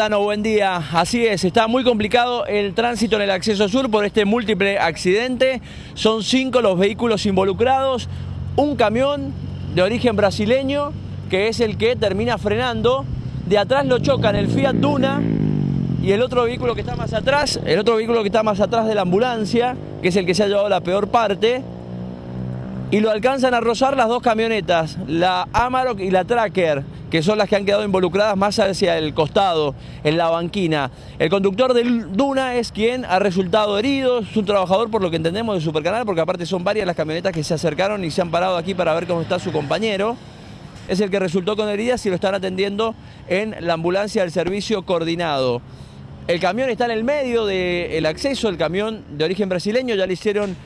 Buen día. Así es, está muy complicado el tránsito en el acceso sur por este múltiple accidente. Son cinco los vehículos involucrados, un camión de origen brasileño que es el que termina frenando. De atrás lo chocan el Fiat Duna y el otro vehículo que está más atrás, el otro vehículo que está más atrás de la ambulancia, que es el que se ha llevado la peor parte, y lo alcanzan a rozar las dos camionetas, la Amarok y la Tracker, que son las que han quedado involucradas más hacia el costado, en la banquina. El conductor del Duna es quien ha resultado herido, es un trabajador por lo que entendemos de Supercanal, porque aparte son varias las camionetas que se acercaron y se han parado aquí para ver cómo está su compañero. Es el que resultó con heridas y lo están atendiendo en la ambulancia del servicio coordinado. El camión está en el medio del acceso, el camión de origen brasileño, ya le hicieron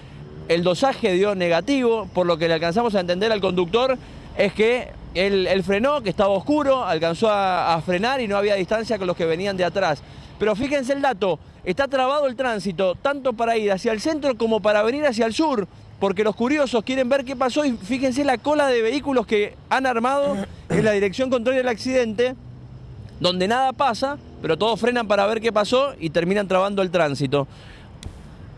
el dosaje dio negativo, por lo que le alcanzamos a entender al conductor es que él, frenó, que estaba oscuro, alcanzó a, frenar y no había distancia con los que venían de atrás. Pero fíjense el dato, está trabado el tránsito, tanto para ir hacia el centro como para venir hacia el sur, porque los curiosos quieren ver qué pasó y fíjense la cola de vehículos que han armado en la dirección contraria del accidente, donde nada pasa, pero todos frenan para ver qué pasó y terminan trabando el tránsito.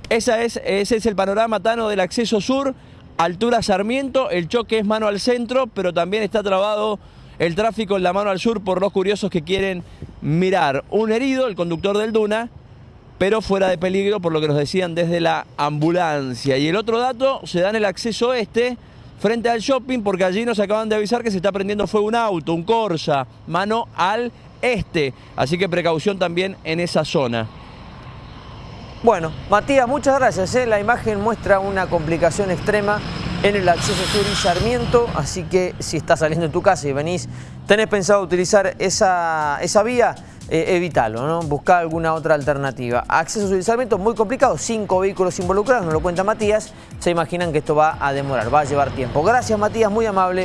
Esa es, ese es el panorama tano del acceso sur, altura Sarmiento, el choque es mano al centro, pero también está trabado el tráfico en la mano al sur por los curiosos que quieren mirar. Un herido, el conductor del Duna, pero fuera de peligro por lo que nos decían desde la ambulancia. Y el otro dato, se da en el acceso este, frente al shopping, porque allí nos acaban de avisar que se está prendiendo fuego un auto, un Corsa, mano al este. Así que precaución también en esa zona. Bueno, Matías, muchas gracias. ¿eh? La imagen muestra una complicación extrema en el acceso sur y Sarmiento, así que si estás saliendo de tu casa y venís, tenés pensado utilizar esa, esa vía, eh, evítalo, ¿no? Buscar alguna otra alternativa. Acceso sur y Sarmiento, muy complicado, cinco vehículos involucrados, nos lo cuenta Matías, se imaginan que esto va a demorar, va a llevar tiempo. Gracias Matías, muy amable.